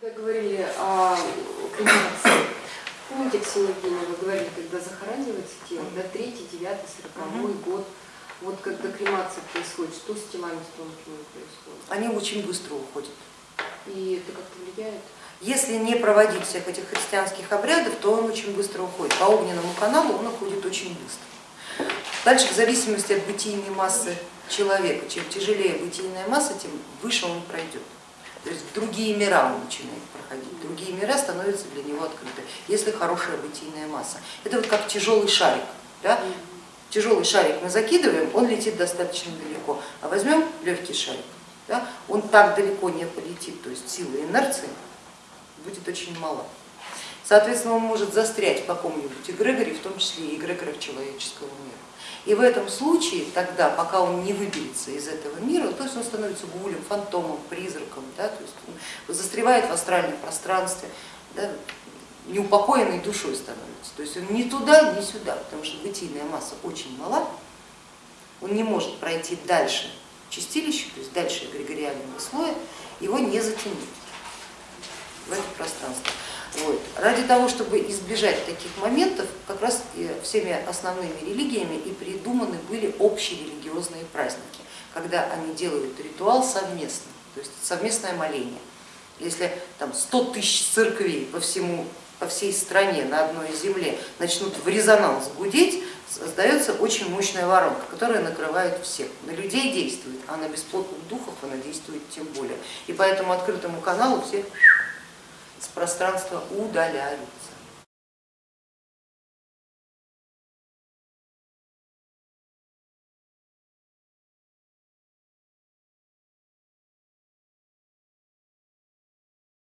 Когда говорили о кремации, помните, Ксения Евгеньевна, вы говорили, когда захоранивается тело, да, третий, девятый, сороковой год, вот когда кремация происходит, что с телами с тонкими происходит? Они очень быстро уходят. И это как-то влияет? Если не проводить всех этих христианских обрядов, то он очень быстро уходит. По огненному каналу он уходит очень быстро. Дальше, в зависимости от бытийной массы человека, чем тяжелее бытийная масса, тем выше он пройдет. То есть другие мира он начинает проходить, другие мира становятся для него открыты, если хорошая бытийная масса. Это вот как тяжелый шарик. Да? Тяжелый шарик мы закидываем, он летит достаточно далеко, а возьмем легкий шарик, да? он так далеко не полетит, то есть сила инерции будет очень мала. Соответственно, он может застрять в каком-нибудь эгрегоре, в том числе и эгрегорах человеческого мира. И в этом случае, тогда, пока он не выберется из этого мира, то есть он становится гулем, фантомом, призраком, да, то есть он застревает в астральном пространстве, да, неупокоенной душой становится. То есть он ни туда, ни сюда, потому что бытийная масса очень мала, он не может пройти дальше чистилища, то есть дальше эгрегориального слоя, его не затянуть в это пространство. Вот. Ради того, чтобы избежать таких моментов, как раз всеми основными религиями и придуманы были общие религиозные праздники, когда они делают ритуал совместно, то есть совместное моление. Если там 100 тысяч церквей по, всему, по всей стране на одной земле начнут в резонанс гудеть, создается очень мощная воронка, которая накрывает всех. На людей действует, а на бесплотных духов она действует тем более. И поэтому открытому каналу всех с пространства удаляют.